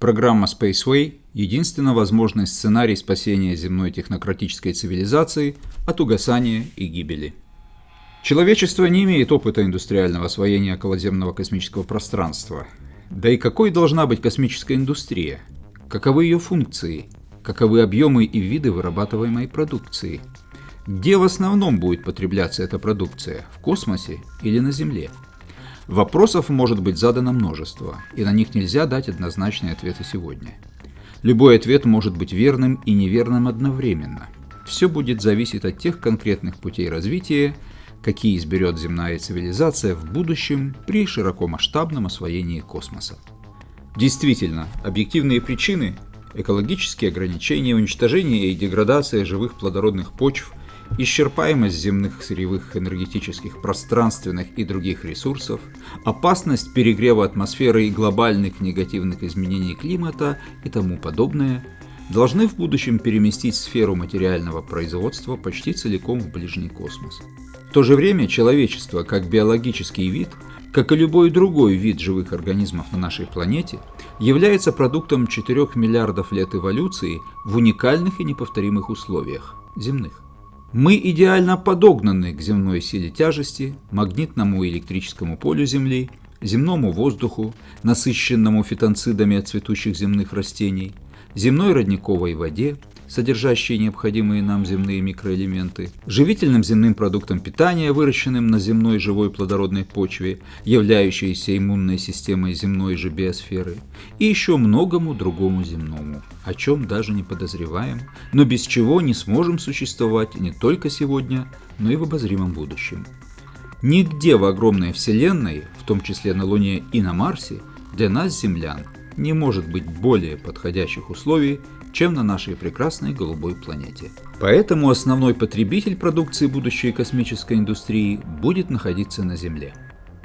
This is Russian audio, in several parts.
Программа Spaceway – единственно возможный сценарий спасения земной технократической цивилизации от угасания и гибели. Человечество не имеет опыта индустриального освоения околоземного космического пространства. Да и какой должна быть космическая индустрия? Каковы ее функции? Каковы объемы и виды вырабатываемой продукции? Где в основном будет потребляться эта продукция – в космосе или на Земле? Вопросов может быть задано множество, и на них нельзя дать однозначные ответы сегодня. Любой ответ может быть верным и неверным одновременно. Все будет зависеть от тех конкретных путей развития, какие изберет земная цивилизация в будущем при широкомасштабном освоении космоса. Действительно, объективные причины – экологические ограничения, уничтожение и деградация живых плодородных почв исчерпаемость земных сырьевых энергетических, пространственных и других ресурсов, опасность перегрева атмосферы и глобальных негативных изменений климата и тому подобное, должны в будущем переместить сферу материального производства почти целиком в ближний космос. В то же время человечество, как биологический вид, как и любой другой вид живых организмов на нашей планете, является продуктом 4 миллиардов лет эволюции в уникальных и неповторимых условиях – земных. Мы идеально подогнаны к земной силе тяжести, магнитному и электрическому полю Земли, земному воздуху, насыщенному фитонцидами от цветущих земных растений, земной родниковой воде, содержащие необходимые нам земные микроэлементы, живительным земным продуктом питания, выращенным на земной живой плодородной почве, являющейся иммунной системой земной же биосферы, и еще многому другому земному, о чем даже не подозреваем, но без чего не сможем существовать не только сегодня, но и в обозримом будущем. Нигде в огромной Вселенной, в том числе на Луне и на Марсе, для нас, землян, не может быть более подходящих условий, чем на нашей прекрасной голубой планете. Поэтому основной потребитель продукции будущей космической индустрии будет находиться на Земле.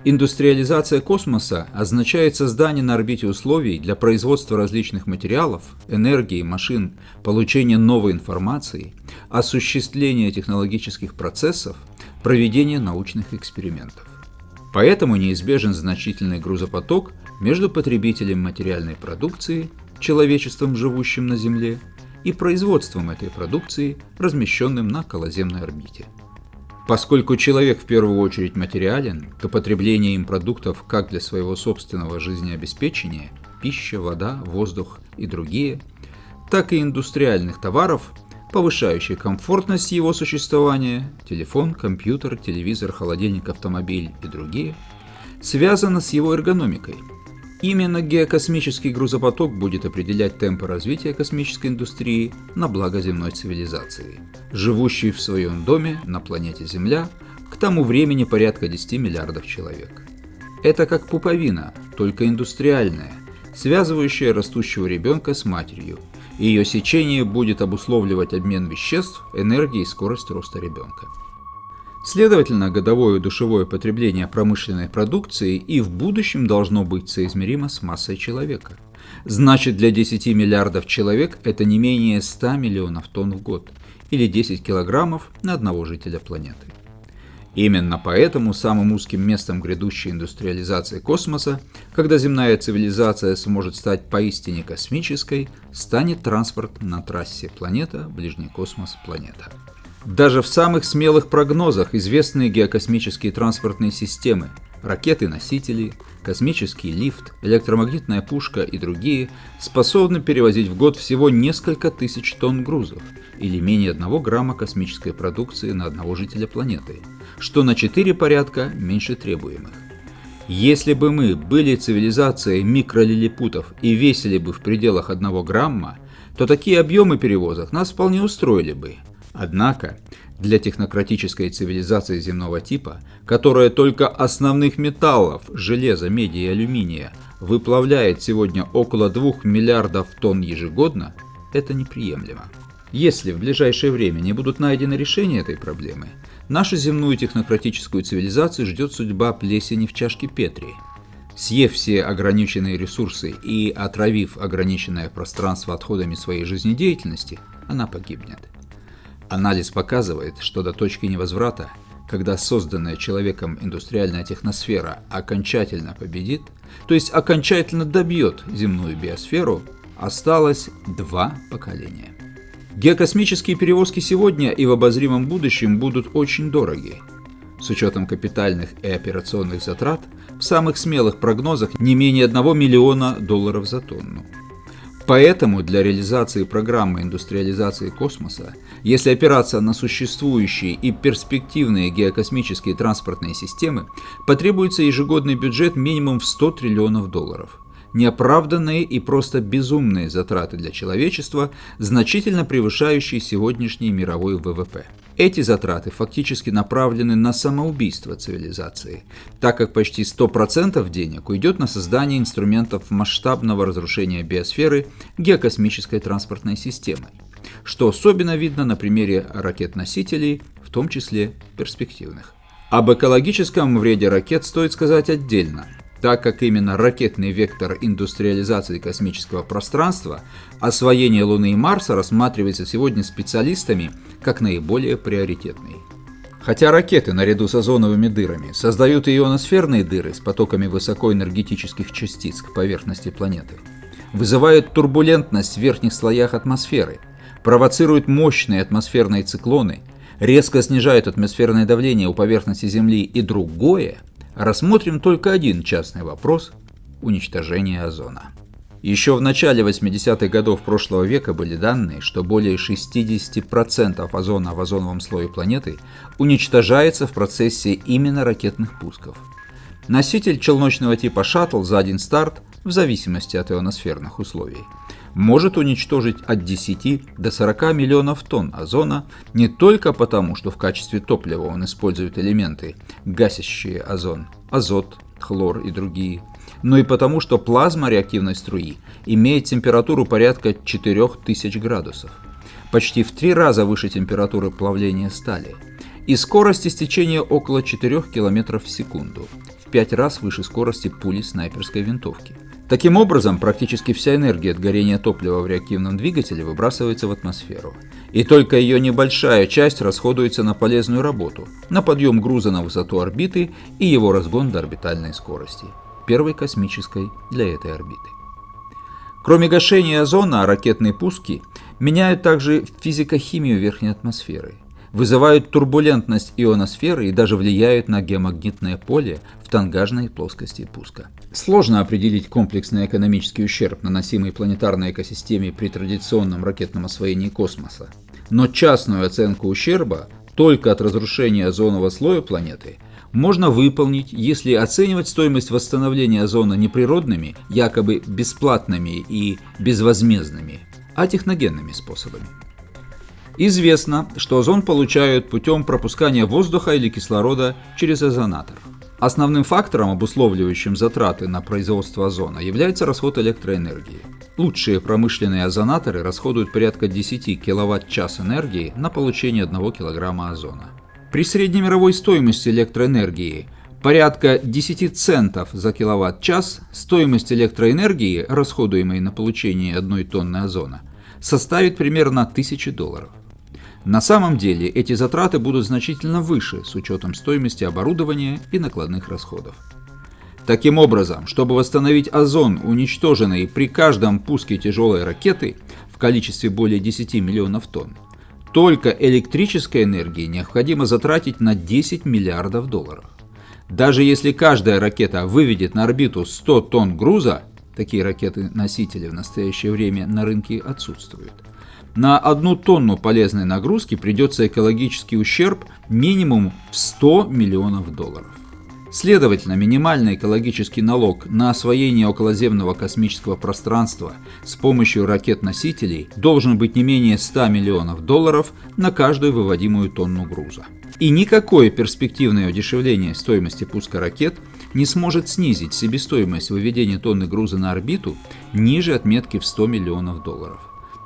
Индустриализация космоса означает создание на орбите условий для производства различных материалов, энергии, машин, получения новой информации, осуществления технологических процессов, проведения научных экспериментов. Поэтому неизбежен значительный грузопоток между потребителем материальной продукции человечеством, живущим на Земле, и производством этой продукции, размещенным на околоземной орбите. Поскольку человек в первую очередь материален, то потребление им продуктов как для своего собственного жизнеобеспечения – пища, вода, воздух и другие, так и индустриальных товаров, повышающих комфортность его существования – телефон, компьютер, телевизор, холодильник, автомобиль и другие – связано с его эргономикой – Именно геокосмический грузопоток будет определять темпы развития космической индустрии на благо земной цивилизации, живущей в своем доме на планете Земля к тому времени порядка 10 миллиардов человек. Это как пуповина, только индустриальная, связывающая растущего ребенка с матерью. Ее сечение будет обусловливать обмен веществ, энергии и скорость роста ребенка. Следовательно, годовое душевое потребление промышленной продукции и в будущем должно быть соизмеримо с массой человека. Значит, для 10 миллиардов человек это не менее 100 миллионов тонн в год, или 10 килограммов на одного жителя планеты. Именно поэтому самым узким местом грядущей индустриализации космоса, когда земная цивилизация сможет стать поистине космической, станет транспорт на трассе планета-ближний космос-планета. Даже в самых смелых прогнозах известные геокосмические транспортные системы, ракеты-носители, космический лифт, электромагнитная пушка и другие способны перевозить в год всего несколько тысяч тонн грузов или менее одного грамма космической продукции на одного жителя планеты, что на 4 порядка меньше требуемых. Если бы мы были цивилизацией микролилипутов и весили бы в пределах одного грамма, то такие объемы перевозок нас вполне устроили бы – Однако, для технократической цивилизации земного типа, которая только основных металлов – железа, меди и алюминия – выплавляет сегодня около 2 миллиардов тонн ежегодно, это неприемлемо. Если в ближайшее время не будут найдены решения этой проблемы, нашу земную технократическую цивилизацию ждет судьба плесени в чашке Петри. Съев все ограниченные ресурсы и отравив ограниченное пространство отходами своей жизнедеятельности, она погибнет. Анализ показывает, что до точки невозврата когда созданная человеком индустриальная техносфера окончательно победит, то есть окончательно добьет земную биосферу, осталось два поколения. Геокосмические перевозки сегодня и в обозримом будущем будут очень дороги. С учетом капитальных и операционных затрат, в самых смелых прогнозах не менее 1 миллиона долларов за тонну. Поэтому для реализации программы индустриализации космоса, если опираться на существующие и перспективные геокосмические транспортные системы, потребуется ежегодный бюджет минимум в 100 триллионов долларов. Неоправданные и просто безумные затраты для человечества, значительно превышающие сегодняшний мировой ВВП. Эти затраты фактически направлены на самоубийство цивилизации, так как почти 100% денег уйдет на создание инструментов масштабного разрушения биосферы геокосмической транспортной системы, что особенно видно на примере ракет-носителей, в том числе перспективных. Об экологическом вреде ракет стоит сказать отдельно – так как именно ракетный вектор индустриализации космического пространства, освоение Луны и Марса рассматривается сегодня специалистами как наиболее приоритетный. Хотя ракеты наряду с озоновыми дырами создают ионосферные дыры с потоками высокоэнергетических частиц к поверхности планеты, вызывают турбулентность в верхних слоях атмосферы, провоцируют мощные атмосферные циклоны, резко снижают атмосферное давление у поверхности Земли и другое – рассмотрим только один частный вопрос – уничтожение озона. Еще в начале 80-х годов прошлого века были данные, что более 60% озона в озоновом слое планеты уничтожается в процессе именно ракетных пусков. Носитель челночного типа шаттл за один старт, в зависимости от ионосферных условий, может уничтожить от 10 до 40 миллионов тонн озона не только потому, что в качестве топлива он использует элементы, гасящие озон, азот, хлор и другие, но и потому, что плазма реактивной струи имеет температуру порядка 4000 градусов, почти в три раза выше температуры плавления стали, и скорость истечения около 4 км в секунду, в 5 раз выше скорости пули снайперской винтовки. Таким образом, практически вся энергия от горения топлива в реактивном двигателе выбрасывается в атмосферу. И только ее небольшая часть расходуется на полезную работу, на подъем груза на высоту орбиты и его разгон до орбитальной скорости, первой космической для этой орбиты. Кроме гашения озона, ракетные пуски меняют также физико-химию верхней атмосферы – вызывают турбулентность ионосферы и даже влияют на геомагнитное поле в тангажной плоскости пуска. Сложно определить комплексный экономический ущерб, наносимый планетарной экосистеме при традиционном ракетном освоении космоса. Но частную оценку ущерба только от разрушения озонового слоя планеты можно выполнить, если оценивать стоимость восстановления озона не природными, якобы бесплатными и безвозмездными, а техногенными способами. Известно, что озон получают путем пропускания воздуха или кислорода через озонатор. Основным фактором, обусловливающим затраты на производство озона, является расход электроэнергии. Лучшие промышленные озонаторы расходуют порядка 10 кВт-час энергии на получение 1 кг озона. При среднемировой стоимости электроэнергии порядка 10 центов за киловатт-час стоимость электроэнергии, расходуемой на получение 1 тонны озона, составит примерно 1000 долларов. На самом деле эти затраты будут значительно выше с учетом стоимости оборудования и накладных расходов. Таким образом, чтобы восстановить озон, уничтоженный при каждом пуске тяжелой ракеты в количестве более 10 миллионов тонн, только электрической энергии необходимо затратить на 10 миллиардов долларов. Даже если каждая ракета выведет на орбиту 100 тонн груза, такие ракеты-носители в настоящее время на рынке отсутствуют, на одну тонну полезной нагрузки придется экологический ущерб минимум в 100 миллионов долларов. Следовательно, минимальный экологический налог на освоение околоземного космического пространства с помощью ракет-носителей должен быть не менее 100 миллионов долларов на каждую выводимую тонну груза. И никакое перспективное удешевление стоимости пуска ракет не сможет снизить себестоимость выведения тонны груза на орбиту ниже отметки в 100 миллионов долларов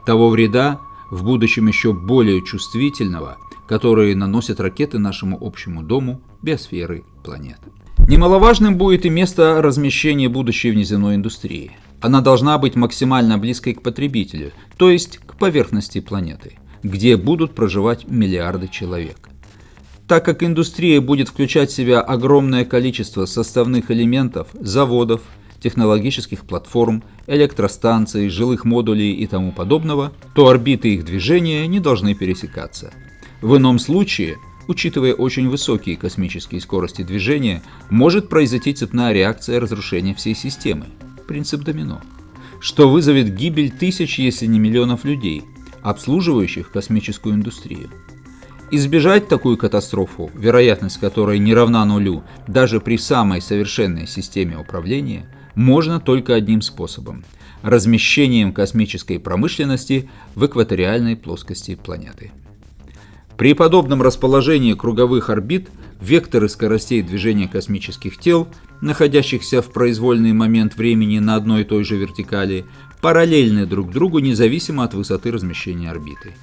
того вреда, в будущем еще более чувствительного, которые наносят ракеты нашему общему дому, биосферы планеты. Немаловажным будет и место размещения будущей внеземной индустрии. Она должна быть максимально близкой к потребителю, то есть к поверхности планеты, где будут проживать миллиарды человек. Так как индустрия будет включать в себя огромное количество составных элементов, заводов, технологических платформ, электростанций, жилых модулей и тому подобного, то орбиты их движения не должны пересекаться. В ином случае, учитывая очень высокие космические скорости движения, может произойти цепная реакция разрушения всей системы, принцип домино, что вызовет гибель тысяч, если не миллионов людей, обслуживающих космическую индустрию. Избежать такую катастрофу, вероятность которой не равна нулю, даже при самой совершенной системе управления, можно только одним способом – размещением космической промышленности в экваториальной плоскости планеты. При подобном расположении круговых орбит векторы скоростей движения космических тел, находящихся в произвольный момент времени на одной и той же вертикали, параллельны друг другу независимо от высоты размещения орбиты.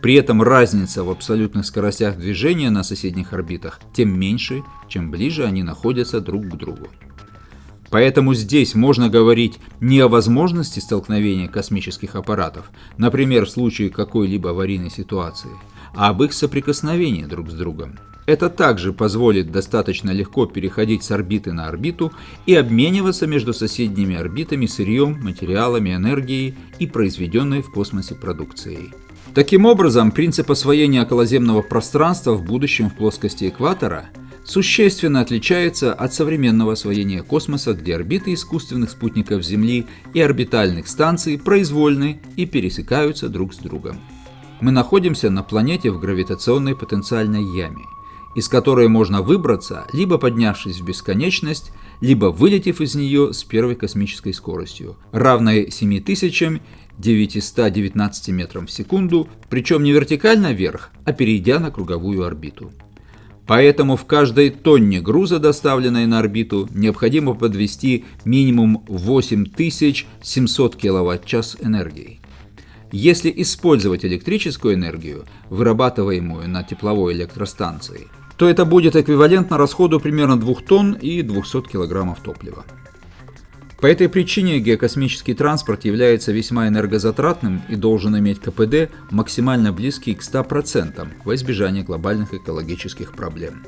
При этом разница в абсолютных скоростях движения на соседних орбитах тем меньше, чем ближе они находятся друг к другу. Поэтому здесь можно говорить не о возможности столкновения космических аппаратов, например, в случае какой-либо аварийной ситуации, а об их соприкосновении друг с другом. Это также позволит достаточно легко переходить с орбиты на орбиту и обмениваться между соседними орбитами сырьем, материалами, энергией и произведенной в космосе продукцией. Таким образом, принцип освоения околоземного пространства в будущем в плоскости экватора существенно отличается от современного освоения космоса, где орбиты искусственных спутников Земли и орбитальных станций произвольны и пересекаются друг с другом. Мы находимся на планете в гравитационной потенциальной яме, из которой можно выбраться, либо поднявшись в бесконечность, либо вылетев из нее с первой космической скоростью, равной 7000 919 метрам в секунду, причем не вертикально вверх, а перейдя на круговую орбиту. Поэтому в каждой тонне груза, доставленной на орбиту, необходимо подвести минимум 8700 кВт-час энергии. Если использовать электрическую энергию, вырабатываемую на тепловой электростанции, то это будет эквивалентно расходу примерно 2 тонн и 200 кг топлива. По этой причине геокосмический транспорт является весьма энергозатратным и должен иметь КПД максимально близкий к 100% во избежание глобальных экологических проблем.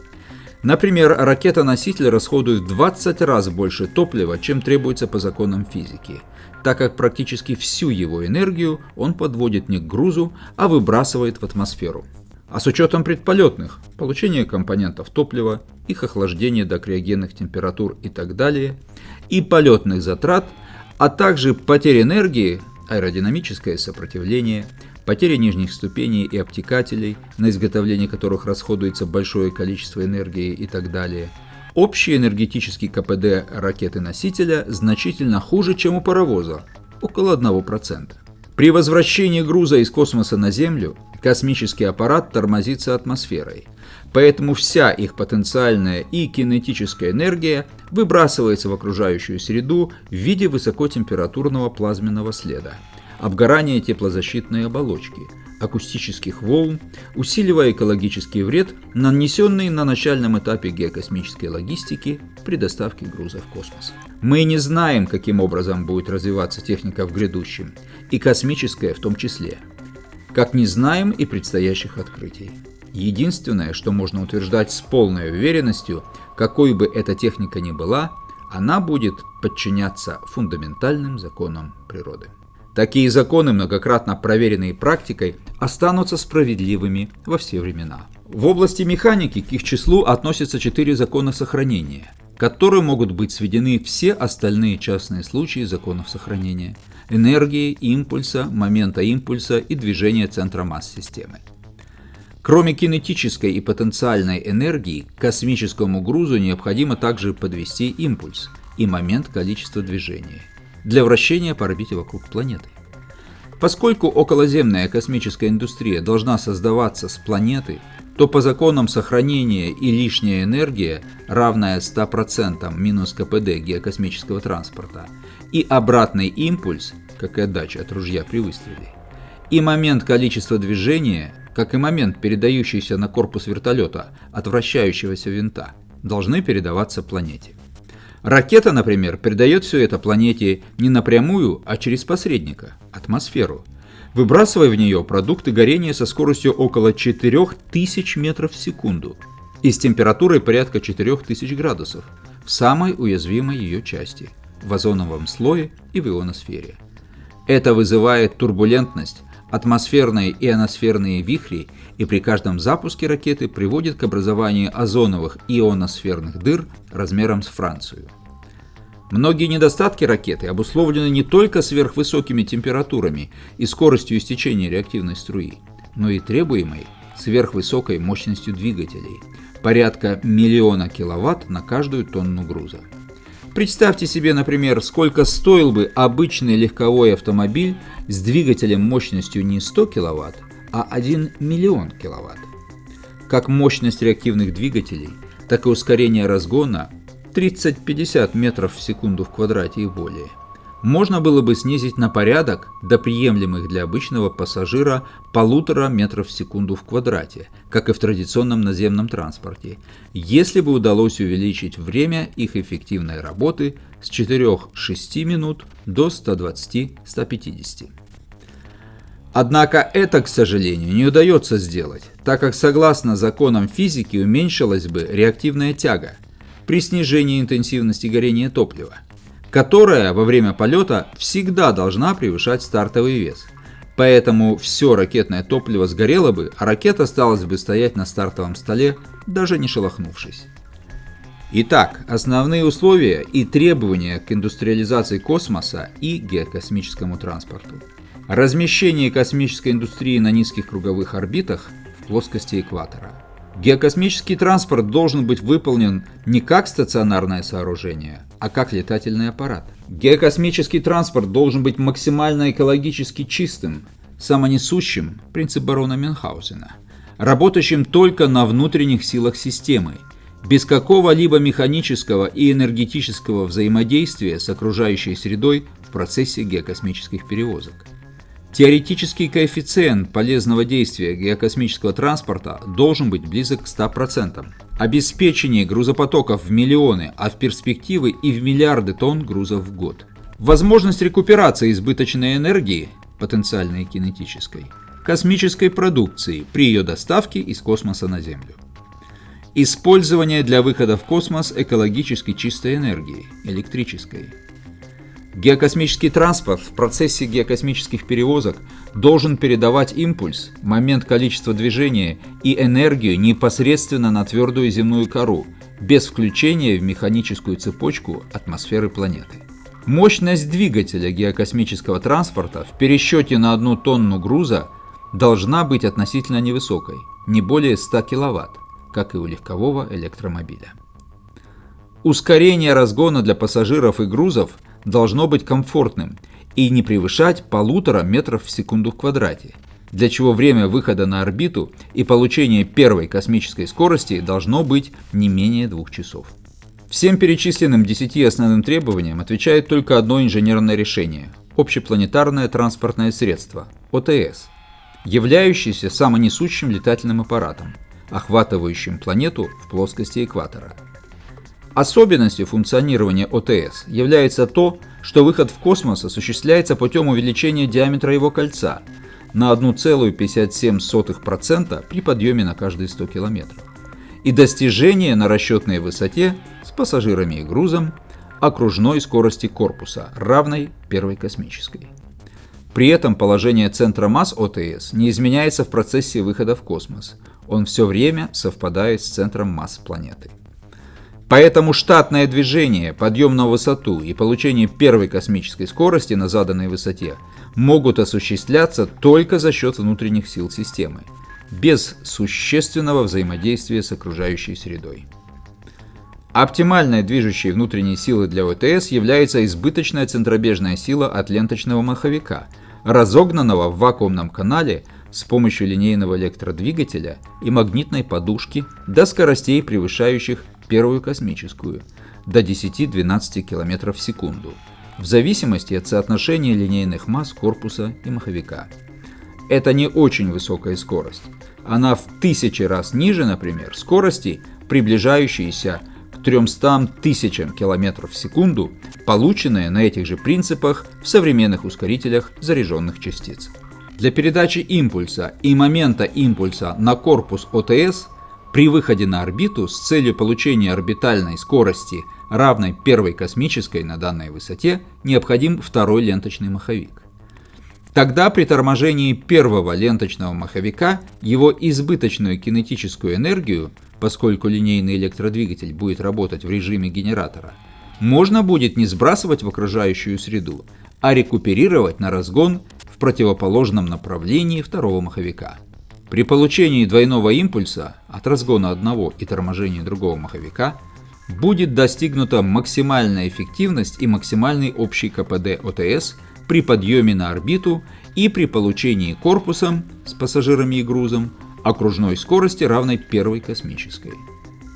Например, ракета-носитель расходует в 20 раз больше топлива, чем требуется по законам физики, так как практически всю его энергию он подводит не к грузу, а выбрасывает в атмосферу. А с учетом предполетных, получения компонентов топлива, их охлаждения до криогенных температур и так далее – и полетных затрат, а также потерь энергии, аэродинамическое сопротивление, потеря нижних ступеней и обтекателей, на изготовление которых расходуется большое количество энергии и так далее. Общий энергетический КПД ракеты-носителя значительно хуже, чем у паровоза, около 1%. При возвращении груза из космоса на Землю космический аппарат тормозится атмосферой – Поэтому вся их потенциальная и кинетическая энергия выбрасывается в окружающую среду в виде высокотемпературного плазменного следа, обгорания теплозащитной оболочки, акустических волн, усиливая экологический вред, нанесенный на начальном этапе геокосмической логистики при доставке груза в космос. Мы не знаем, каким образом будет развиваться техника в грядущем, и космическая в том числе, как не знаем и предстоящих открытий. Единственное, что можно утверждать с полной уверенностью, какой бы эта техника ни была, она будет подчиняться фундаментальным законам природы. Такие законы, многократно проверенные практикой, останутся справедливыми во все времена. В области механики к их числу относятся четыре закона сохранения, которые могут быть сведены все остальные частные случаи законов сохранения – энергии, импульса, момента импульса и движения центра масс системы. Кроме кинетической и потенциальной энергии, к космическому грузу необходимо также подвести импульс и момент количества движения для вращения по орбите вокруг планеты. Поскольку околоземная космическая индустрия должна создаваться с планеты, то по законам сохранения и лишняя энергия, равная 100% минус КПД геокосмического транспорта, и обратный импульс, как и отдача от ружья при выстреле, и момент количества движения – как и момент, передающийся на корпус вертолета от вращающегося винта, должны передаваться планете. Ракета, например, передает все это планете не напрямую, а через посредника – атмосферу, выбрасывая в нее продукты горения со скоростью около 4000 метров в секунду. и с температурой порядка 4000 градусов в самой уязвимой ее части – в озоновом слое и в ионосфере. Это вызывает турбулентность, атмосферные и ионосферные вихри и при каждом запуске ракеты приводит к образованию озоновых ионосферных дыр размером с Францию. Многие недостатки ракеты обусловлены не только сверхвысокими температурами и скоростью истечения реактивной струи, но и требуемой сверхвысокой мощностью двигателей – порядка миллиона киловатт на каждую тонну груза. Представьте себе, например, сколько стоил бы обычный легковой автомобиль с двигателем мощностью не 100 кВт, а 1 миллион кВт. Как мощность реактивных двигателей, так и ускорение разгона 30-50 метров в секунду в квадрате и более – можно было бы снизить на порядок до приемлемых для обычного пассажира полутора метров в секунду в квадрате, как и в традиционном наземном транспорте, если бы удалось увеличить время их эффективной работы с 4-6 минут до 120-150. Однако это, к сожалению, не удается сделать, так как согласно законам физики уменьшилась бы реактивная тяга при снижении интенсивности горения топлива которая во время полета всегда должна превышать стартовый вес. Поэтому все ракетное топливо сгорело бы, а ракета осталась бы стоять на стартовом столе, даже не шелохнувшись. Итак, основные условия и требования к индустриализации космоса и геокосмическому транспорту. Размещение космической индустрии на низких круговых орбитах в плоскости экватора. Геокосмический транспорт должен быть выполнен не как стационарное сооружение, а как летательный аппарат. Геокосмический транспорт должен быть максимально экологически чистым, самонесущим, принцип барона Мюнхгаузена, работающим только на внутренних силах системы, без какого-либо механического и энергетического взаимодействия с окружающей средой в процессе геокосмических перевозок. Теоретический коэффициент полезного действия геокосмического транспорта должен быть близок к 100%. Обеспечение грузопотоков в миллионы, а в перспективы и в миллиарды тонн грузов в год. Возможность рекуперации избыточной энергии, потенциальной кинетической, космической продукции при ее доставке из космоса на Землю. Использование для выхода в космос экологически чистой энергии, электрической Геокосмический транспорт в процессе геокосмических перевозок должен передавать импульс, момент количества движения и энергию непосредственно на твердую земную кору, без включения в механическую цепочку атмосферы планеты. Мощность двигателя геокосмического транспорта в пересчете на одну тонну груза должна быть относительно невысокой, не более 100 кВт, как и у легкового электромобиля. Ускорение разгона для пассажиров и грузов – должно быть комфортным и не превышать полутора метров в секунду в квадрате, для чего время выхода на орбиту и получения первой космической скорости должно быть не менее двух часов. Всем перечисленным 10 основным требованиям отвечает только одно инженерное решение – общепланетарное транспортное средство – ОТС, являющееся самонесущим летательным аппаратом, охватывающим планету в плоскости экватора – Особенностью функционирования ОТС является то, что выход в космос осуществляется путем увеличения диаметра его кольца на 1,57% при подъеме на каждые 100 км и достижение на расчетной высоте с пассажирами и грузом окружной скорости корпуса, равной первой космической. При этом положение центра масс ОТС не изменяется в процессе выхода в космос, он все время совпадает с центром масс планеты. Поэтому штатное движение, подъем на высоту и получение первой космической скорости на заданной высоте могут осуществляться только за счет внутренних сил системы, без существенного взаимодействия с окружающей средой. Оптимальной движущей внутренней силой для ОТС является избыточная центробежная сила от ленточного маховика, разогнанного в вакуумном канале с помощью линейного электродвигателя и магнитной подушки до скоростей, превышающих первую космическую, до 10-12 км в секунду, в зависимости от соотношения линейных масс корпуса и маховика. Это не очень высокая скорость. Она в тысячи раз ниже, например, скорости, приближающейся к 300 тысячам километров в секунду, полученные на этих же принципах в современных ускорителях заряженных частиц. Для передачи импульса и момента импульса на корпус ОТС При выходе на орбиту с целью получения орбитальной скорости, равной первой космической на данной высоте, необходим второй ленточный маховик. Тогда при торможении первого ленточного маховика его избыточную кинетическую энергию, поскольку линейный электродвигатель будет работать в режиме генератора, можно будет не сбрасывать в окружающую среду, а рекуперировать на разгон в противоположном направлении второго маховика. При получении двойного импульса от разгона одного и торможения другого маховика будет достигнута максимальная эффективность и максимальный общий КПД ОТС при подъеме на орбиту и при получении корпусом с пассажирами и грузом окружной скорости, равной первой космической.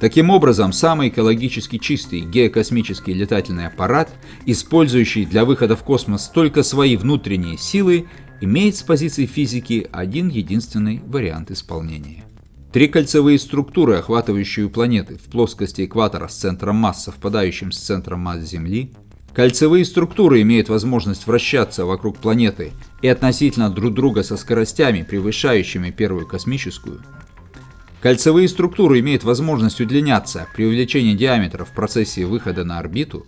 Таким образом, самый экологически чистый геокосмический летательный аппарат, использующий для выхода в космос только свои внутренние силы, имеет с позиции физики один единственный вариант исполнения. Три кольцевые структуры, охватывающие планеты в плоскости экватора с центром масс, совпадающим с центром масс Земли, Кольцевые структуры имеют возможность вращаться вокруг планеты и относительно друг друга со скоростями, превышающими первую космическую. Кольцевые структуры имеют возможность удлиняться при увеличении диаметра в процессе выхода на орбиту.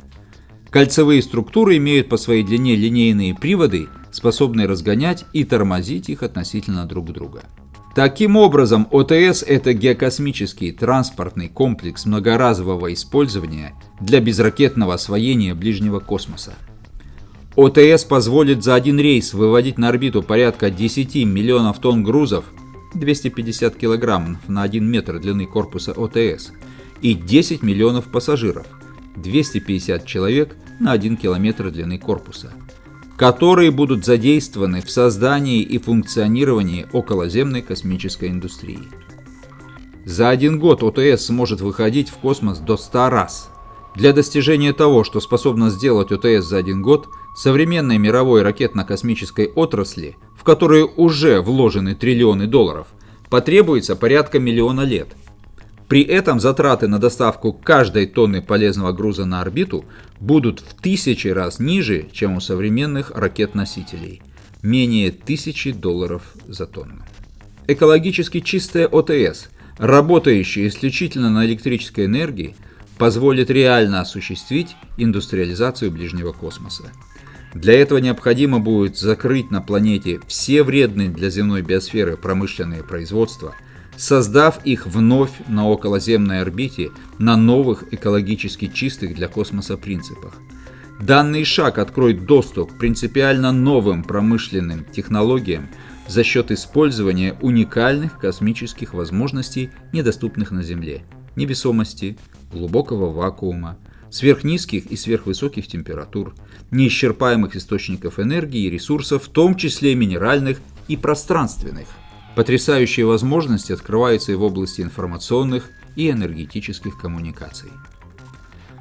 Кольцевые структуры имеют по своей длине линейные приводы, способные разгонять и тормозить их относительно друг друга. Таким образом, ОТС – это геокосмический транспортный комплекс многоразового использования для безракетного освоения ближнего космоса. ОТС позволит за один рейс выводить на орбиту порядка 10 миллионов тонн грузов, 250 килограммов на 1 метр длины корпуса ОТС, и 10 миллионов пассажиров, 250 человек на 1 километр длины корпуса которые будут задействованы в создании и функционировании околоземной космической индустрии. За один год ОТС сможет выходить в космос до 100 раз. Для достижения того, что способна сделать ОТС за один год, современной мировой ракетно-космической отрасли, в которую уже вложены триллионы долларов, потребуется порядка миллиона лет – при этом затраты на доставку каждой тонны полезного груза на орбиту будут в тысячи раз ниже, чем у современных ракет-носителей – менее тысячи долларов за тонну. Экологически чистая ОТС, работающая исключительно на электрической энергии, позволит реально осуществить индустриализацию ближнего космоса. Для этого необходимо будет закрыть на планете все вредные для земной биосферы промышленные производства – создав их вновь на околоземной орбите на новых экологически чистых для космоса принципах. Данный шаг откроет доступ к принципиально новым промышленным технологиям за счет использования уникальных космических возможностей, недоступных на Земле, невесомости, глубокого вакуума, сверхнизких и сверхвысоких температур, неисчерпаемых источников энергии и ресурсов, в том числе минеральных и пространственных. Потрясающие возможности открываются и в области информационных и энергетических коммуникаций.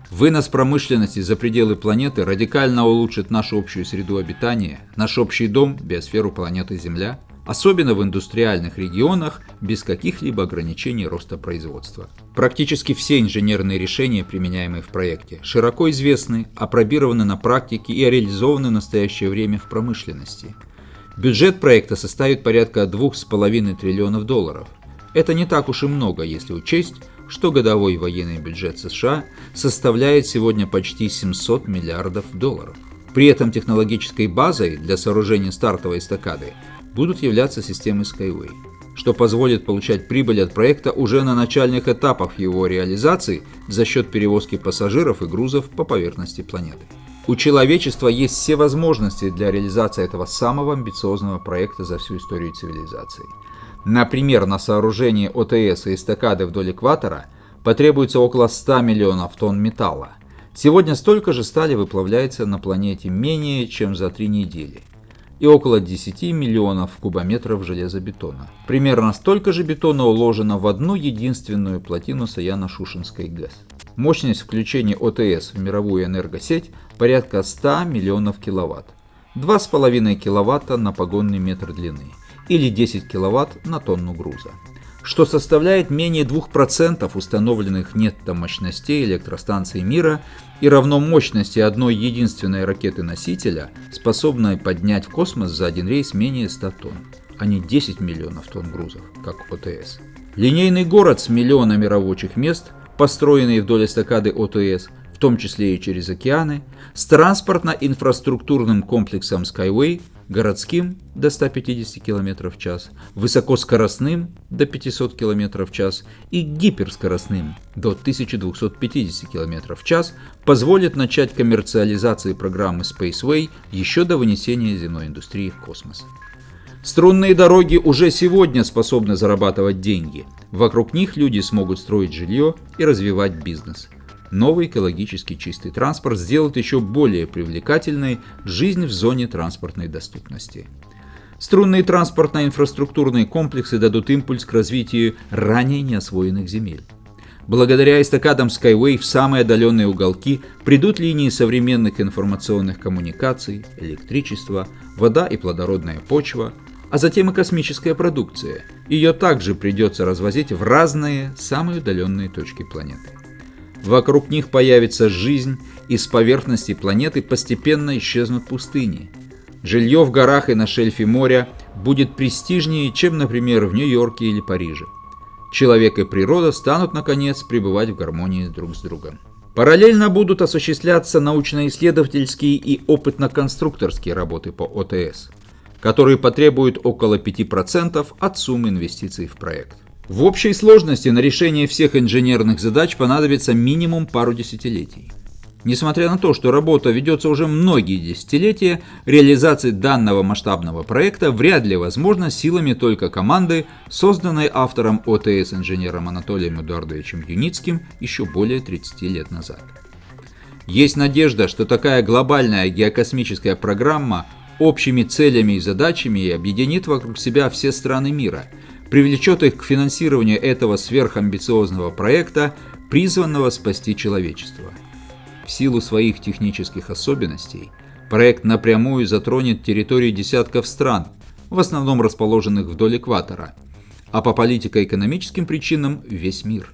Вынос промышленности за пределы планеты радикально улучшит нашу общую среду обитания, наш общий дом, биосферу планеты Земля, особенно в индустриальных регионах без каких-либо ограничений роста производства. Практически все инженерные решения, применяемые в проекте, широко известны, опробированы на практике и реализованы в настоящее время в промышленности – Бюджет проекта составит порядка 2,5 триллионов долларов. Это не так уж и много, если учесть, что годовой военный бюджет США составляет сегодня почти 700 миллиардов долларов. При этом технологической базой для сооружения стартовой эстакады будут являться системы Skyway, что позволит получать прибыль от проекта уже на начальных этапах его реализации за счет перевозки пассажиров и грузов по поверхности планеты. У человечества есть все возможности для реализации этого самого амбициозного проекта за всю историю цивилизации. Например, на сооружение ОТС и эстакады вдоль экватора потребуется около 100 миллионов тонн металла. Сегодня столько же стали выплавляется на планете менее чем за три недели и около 10 миллионов кубометров железобетона. Примерно столько же бетона уложено в одну единственную плотину Саяно-Шушенской ГЭС. Мощность включения ОТС в мировую энергосеть порядка 100 миллионов киловатт. 2,5 киловатта на погонный метр длины или 10 киловатт на тонну груза, что составляет менее 2% установленных нетто мощностей электростанций мира и равно мощности одной единственной ракеты-носителя, способной поднять в космос за один рейс менее 100 тонн, а не 10 миллионов тонн грузов, как ОТС. Линейный город с миллионами рабочих мест, построенный вдоль эстакады ОТС, том числе и через океаны, с транспортно-инфраструктурным комплексом Skyway, городским до 150 км в час, высокоскоростным до 500 км в час и гиперскоростным до 1250 км в час позволит начать коммерциализацию программы Spaceway еще до вынесения земной индустрии в космос. Струнные дороги уже сегодня способны зарабатывать деньги. Вокруг них люди смогут строить жилье и развивать бизнес. Новый экологически чистый транспорт сделает еще более привлекательной жизнь в зоне транспортной доступности. Струнные транспортно-инфраструктурные комплексы дадут импульс к развитию ранее неосвоенных земель. Благодаря эстакадам Skyway в самые отдаленные уголки придут линии современных информационных коммуникаций, электричество, вода и плодородная почва, а затем и космическая продукция. Ее также придется развозить в разные, самые удаленные точки планеты. Вокруг них появится жизнь, и с поверхности планеты постепенно исчезнут пустыни. Жилье в горах и на шельфе моря будет престижнее, чем, например, в Нью-Йорке или Париже. Человек и природа станут, наконец, пребывать в гармонии друг с другом. Параллельно будут осуществляться научно-исследовательские и опытно-конструкторские работы по ОТС – которые потребуют около 5% от суммы инвестиций в проект. В общей сложности на решение всех инженерных задач понадобится минимум пару десятилетий. Несмотря на то, что работа ведется уже многие десятилетия, реализация данного масштабного проекта вряд ли возможна силами только команды, созданной автором ОТС инженером Анатолием Эдуардовичем Юницким еще более 30 лет назад. Есть надежда, что такая глобальная геокосмическая программа общими целями и задачами объединит вокруг себя все страны мира, привлечет их к финансированию этого сверхамбициозного проекта, призванного спасти человечество. В силу своих технических особенностей проект напрямую затронет территории десятков стран, в основном расположенных вдоль экватора, а по политико-экономическим причинам весь мир.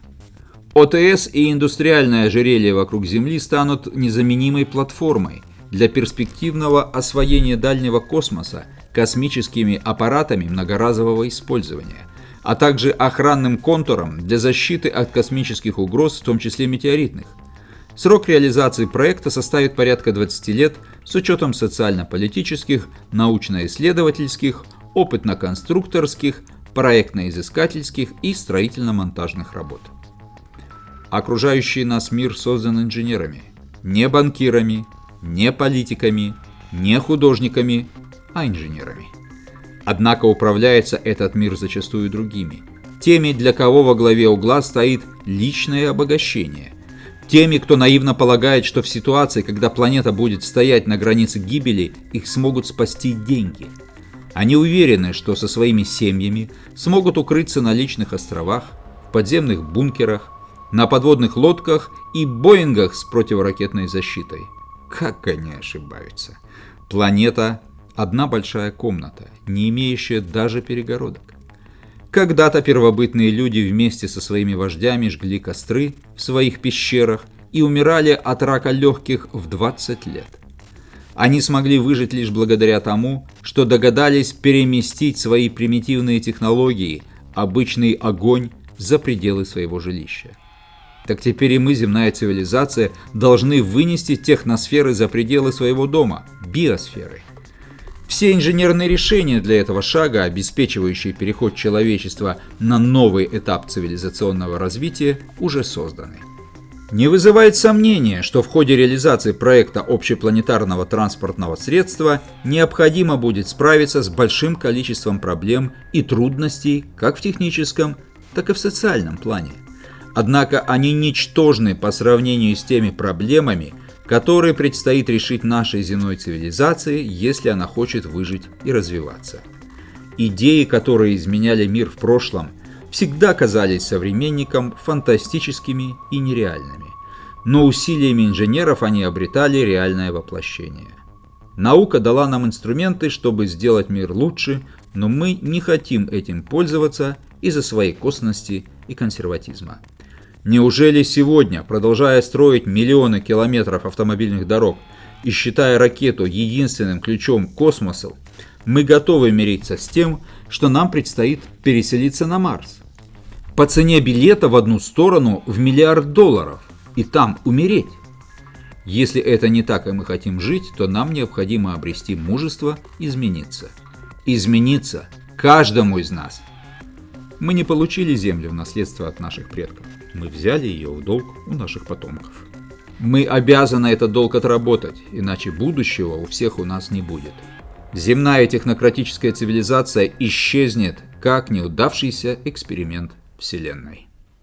ОТС и индустриальное ожерелье вокруг Земли станут незаменимой платформой, для перспективного освоения дальнего космоса космическими аппаратами многоразового использования, а также охранным контуром для защиты от космических угроз, в том числе метеоритных. Срок реализации проекта составит порядка 20 лет с учетом социально-политических, научно-исследовательских, опытно-конструкторских, проектно-изыскательских и строительно-монтажных работ. Окружающий нас мир создан инженерами, не банкирами, не политиками, не художниками, а инженерами. Однако управляется этот мир зачастую другими. Теми, для кого во главе угла стоит личное обогащение. Теми, кто наивно полагает, что в ситуации, когда планета будет стоять на границе гибели, их смогут спасти деньги. Они уверены, что со своими семьями смогут укрыться на личных островах, в подземных бункерах, на подводных лодках и Боингах с противоракетной защитой. Как они ошибаются? Планета – одна большая комната, не имеющая даже перегородок. Когда-то первобытные люди вместе со своими вождями жгли костры в своих пещерах и умирали от рака легких в 20 лет. Они смогли выжить лишь благодаря тому, что догадались переместить свои примитивные технологии, обычный огонь, за пределы своего жилища так теперь и мы, земная цивилизация, должны вынести техносферы за пределы своего дома, биосферы. Все инженерные решения для этого шага, обеспечивающие переход человечества на новый этап цивилизационного развития, уже созданы. Не вызывает сомнения, что в ходе реализации проекта общепланетарного транспортного средства необходимо будет справиться с большим количеством проблем и трудностей как в техническом, так и в социальном плане. Однако они ничтожны по сравнению с теми проблемами, которые предстоит решить нашей земной цивилизации, если она хочет выжить и развиваться. Идеи, которые изменяли мир в прошлом, всегда казались современникам фантастическими и нереальными, но усилиями инженеров они обретали реальное воплощение. Наука дала нам инструменты, чтобы сделать мир лучше, но мы не хотим этим пользоваться из-за своей косности и консерватизма. Неужели сегодня, продолжая строить миллионы километров автомобильных дорог и считая ракету единственным ключом к космосу, мы готовы мириться с тем, что нам предстоит переселиться на Марс? по цене билета в одну сторону в миллиард долларов и там умереть. Если это не так, и мы хотим жить, то нам необходимо обрести мужество измениться. Измениться каждому из нас. Мы не получили землю в наследство от наших предков. Мы взяли ее в долг у наших потомков. Мы обязаны этот долг отработать, иначе будущего у всех у нас не будет. Земная технократическая цивилизация исчезнет, как неудавшийся эксперимент Вселенной.